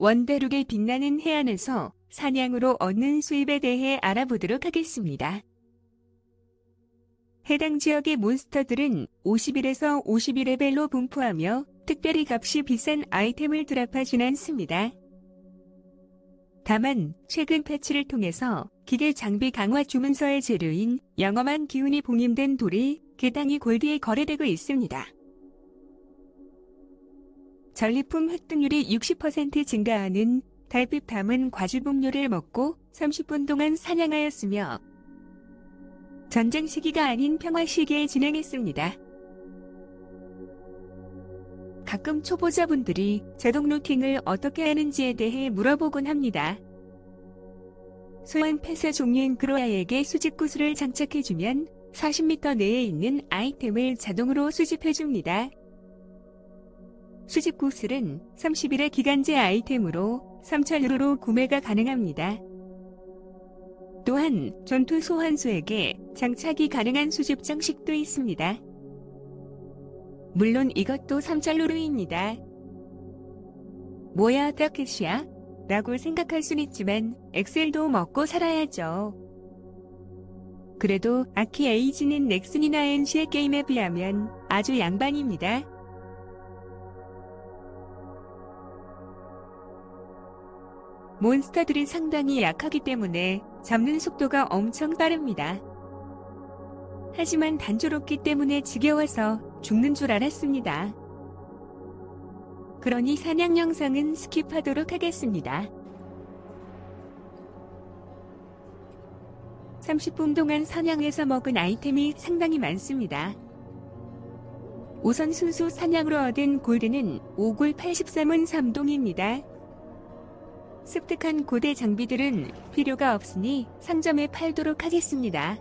원대륙의 빛나는 해안에서 사냥으로 얻는 수입에 대해 알아보도록 하겠습니다. 해당 지역의 몬스터들은 50일에서 51레벨로 분포하며 특별히 값이 비싼 아이템을 드랍하진 않습니다. 다만 최근 패치를 통해서 기계 장비 강화 주문서의 재료인 영험한 기운이 봉임된 돌이 개당이 골드에 거래되고 있습니다. 전리품 획득률이 60% 증가하는 달빛 담은 과즙음료를 먹고 30분 동안 사냥하였으며 전쟁 시기가 아닌 평화 시기에 진행했습니다. 가끔 초보자분들이 제동 루팅을 어떻게 하는지에 대해 물어보곤 합니다. 소환 폐쇄 종류인 그로아에게 수집 구슬을 장착해주면 40m 내에 있는 아이템을 자동으로 수집해줍니다. 수집 구슬은 30일의 기간제 아이템으로 3,000유로로 구매가 가능합니다. 또한 전투 소환수에게 장착이 가능한 수집 장식도 있습니다. 물론 이것도 3짤루루입니다. 뭐야 타켓이야? 라고 생각할 순 있지만 엑셀도 먹고 살아야죠. 그래도 아키 에이지는 넥슨이나 NC의 게임에 비하면 아주 양반입니다. 몬스터들이 상당히 약하기 때문에 잡는 속도가 엄청 빠릅니다. 하지만 단조롭기 때문에 지겨워서 죽는 줄 알았습니다. 그러니 사냥 영상은 스킵하도록 하겠습니다. 30분 동안 사냥해서 먹은 아이템이 상당히 많습니다. 우선 순수 사냥으로 얻은 골드는 5골 83은 3동입니다. 습득한 고대 장비들은 필요가 없으니 상점에 팔도록 하겠습니다.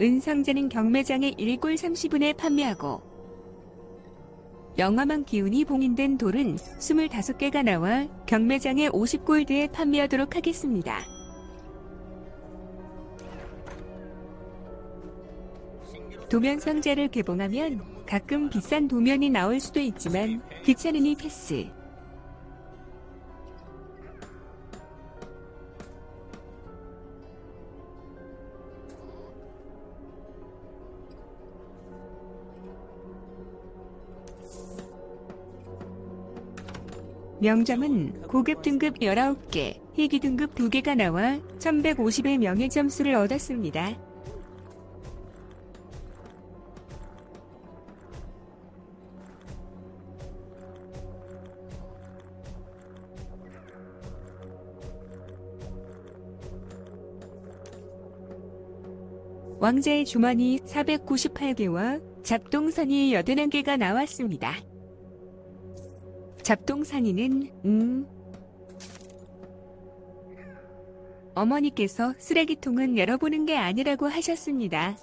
은상자는 경매장에 1골 30분에 판매하고 영화만 기운이 봉인된 돌은 25개가 나와 경매장에 50골드에 판매하도록 하겠습니다. 도면 상자를 개봉하면 가끔 비싼 도면이 나올 수도 있지만 귀찮으니 패스. 명점은 고급 등급 19개, 희귀 등급 2개가 나와 1150의 명예 점수를 얻었습니다. 왕자의 주머니 498개와 잡동선이 81개가 나왔습니다. 잡동사니는 음 어머니께서 쓰레기통은 열어보는 게 아니라고 하셨습니다.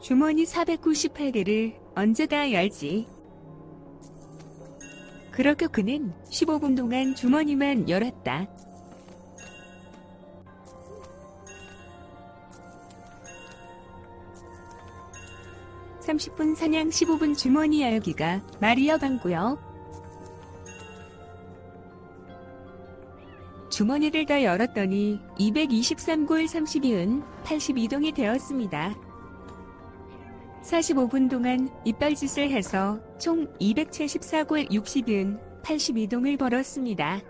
주머니 498개를 언제 다 열지? 그렇게 그는 15분 동안 주머니만 열었다. 30분 사냥 15분 주머니 열기가 말이여 방구요. 주머니를 다 열었더니 223골 32은 82동이 되었습니다. 45분 동안 이빨짓을 해서 총 274골 60은 82동을 벌었습니다.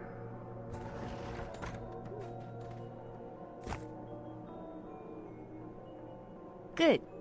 끝